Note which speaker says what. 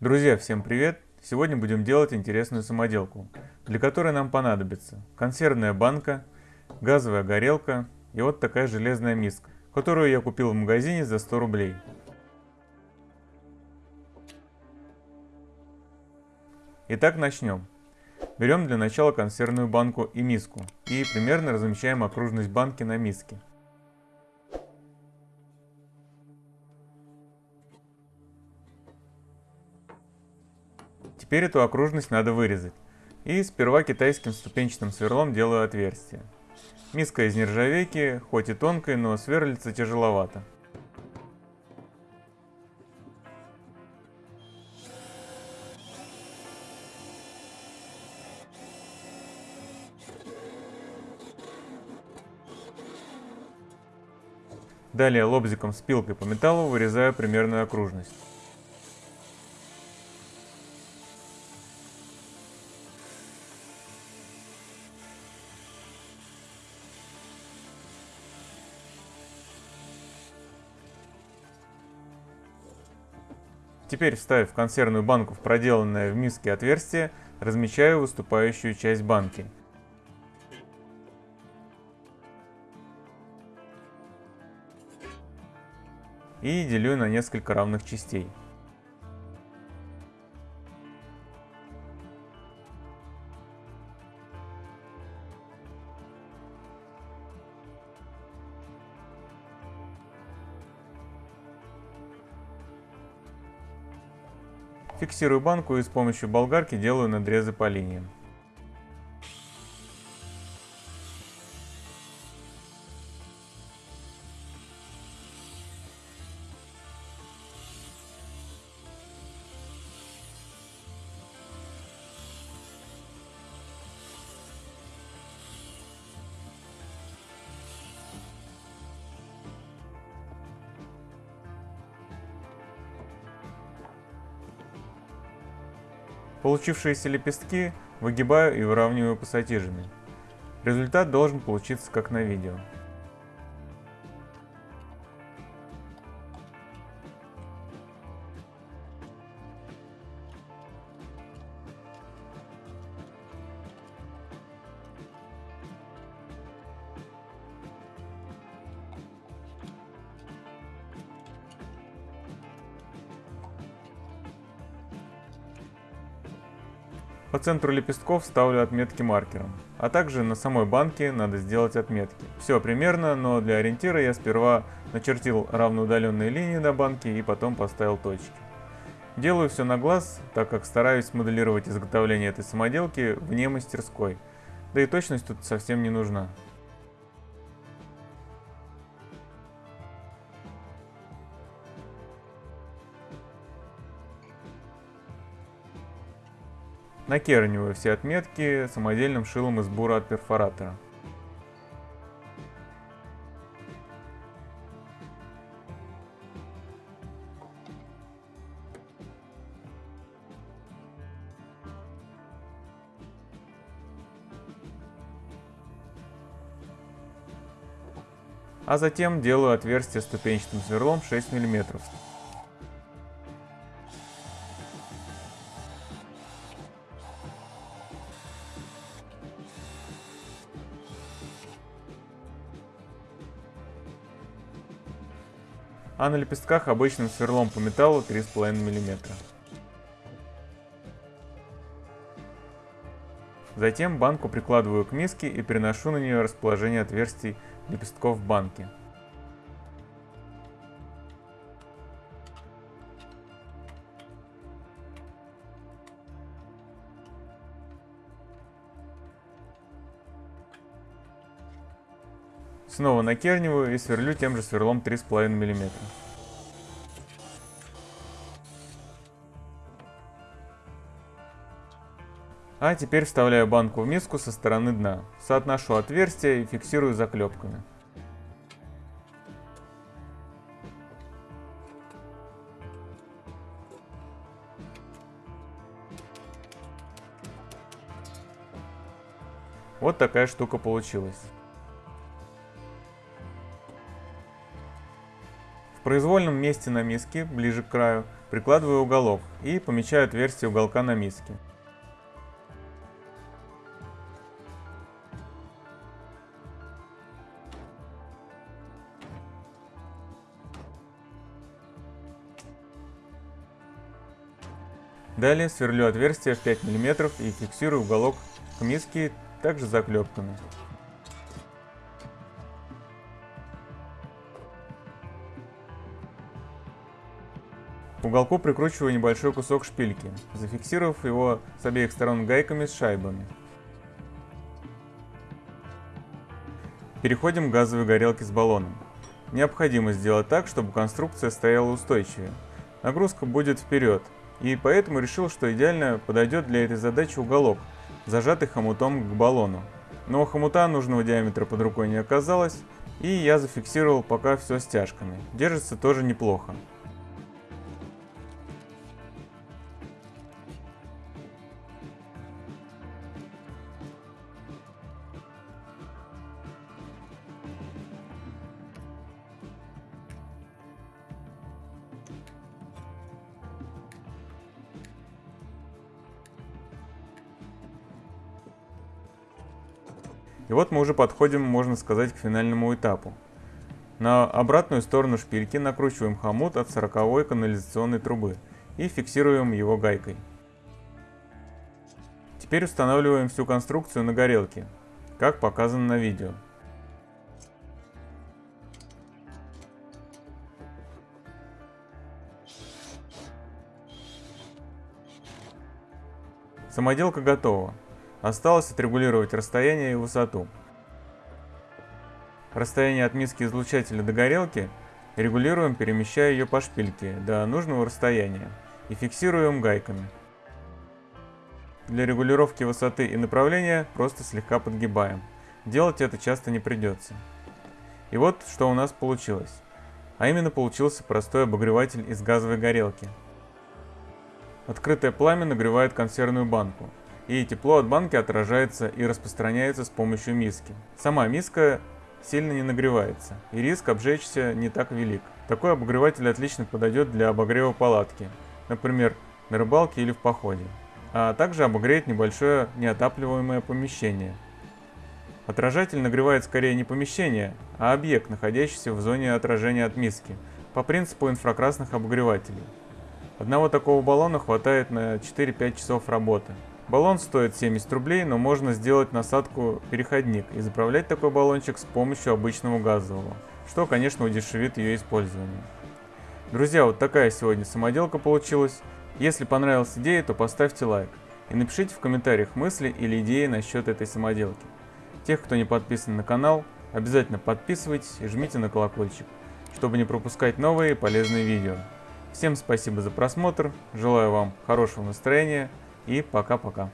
Speaker 1: Друзья, всем привет! Сегодня будем делать интересную самоделку, для которой нам понадобится консервная банка, газовая горелка и вот такая железная миска, которую я купил в магазине за 100 рублей. Итак, начнем. Берем для начала консервную банку и миску и примерно размещаем окружность банки на миске. Теперь эту окружность надо вырезать. И сперва китайским ступенчатым сверлом делаю отверстие. Миска из нержавейки, хоть и тонкая, но сверлится тяжеловато. Далее лобзиком с пилкой по металлу вырезаю примерную окружность. Теперь, вставив консервную банку в проделанное в миске отверстие, размечаю выступающую часть банки. И делю на несколько равных частей. Фиксирую банку и с помощью болгарки делаю надрезы по линиям. Получившиеся лепестки выгибаю и выравниваю пассатижами. Результат должен получиться как на видео. По центру лепестков ставлю отметки маркером, а также на самой банке надо сделать отметки. Все примерно, но для ориентира я сперва начертил равноудаленные линии на банке и потом поставил точки. Делаю все на глаз, так как стараюсь моделировать изготовление этой самоделки вне мастерской, да и точность тут совсем не нужна. Накерниваю все отметки самодельным шилом из бура от перфоратора. А затем делаю отверстие ступенчатым сверлом 6 мм. А на лепестках обычным сверлом по металлу 3,5 мм. Затем банку прикладываю к миске и переношу на нее расположение отверстий лепестков банки. Снова накерниваю и сверлю тем же сверлом 3,5 мм. А теперь вставляю банку в миску со стороны дна, соотношу отверстия и фиксирую заклепками. Вот такая штука получилась. Произвольном месте на миске, ближе к краю, прикладываю уголок и помечаю отверстие уголка на миске. Далее сверлю отверстие в 5 мм и фиксирую уголок к миске также заклепками. К уголку прикручиваю небольшой кусок шпильки, зафиксировав его с обеих сторон гайками с шайбами. Переходим к газовой горелке с баллоном. Необходимо сделать так, чтобы конструкция стояла устойчивее. Нагрузка будет вперед, и поэтому решил, что идеально подойдет для этой задачи уголок, зажатый хомутом к баллону. Но хомута нужного диаметра под рукой не оказалось, и я зафиксировал пока все стяжками. Держится тоже неплохо. И вот мы уже подходим, можно сказать, к финальному этапу. На обратную сторону шпильки накручиваем хомут от 40 канализационной трубы и фиксируем его гайкой. Теперь устанавливаем всю конструкцию на горелке, как показано на видео. Самоделка готова. Осталось отрегулировать расстояние и высоту. Расстояние от миски излучателя до горелки регулируем, перемещая ее по шпильке до нужного расстояния и фиксируем гайками. Для регулировки высоты и направления просто слегка подгибаем. Делать это часто не придется. И вот что у нас получилось. А именно получился простой обогреватель из газовой горелки. Открытое пламя нагревает консервную банку, и тепло от банки отражается и распространяется с помощью миски. Сама миска сильно не нагревается, и риск обжечься не так велик. Такой обогреватель отлично подойдет для обогрева палатки, например, на рыбалке или в походе, а также обогреет небольшое неотапливаемое помещение. Отражатель нагревает скорее не помещение, а объект, находящийся в зоне отражения от миски, по принципу инфракрасных обогревателей. Одного такого баллона хватает на 4-5 часов работы. Баллон стоит 70 рублей, но можно сделать насадку переходник и заправлять такой баллончик с помощью обычного газового, что, конечно, удешевит ее использование. Друзья, вот такая сегодня самоделка получилась. Если понравилась идея, то поставьте лайк и напишите в комментариях мысли или идеи насчет этой самоделки. Тех, кто не подписан на канал, обязательно подписывайтесь и жмите на колокольчик, чтобы не пропускать новые полезные видео. Всем спасибо за просмотр, желаю вам хорошего настроения, и пока-пока.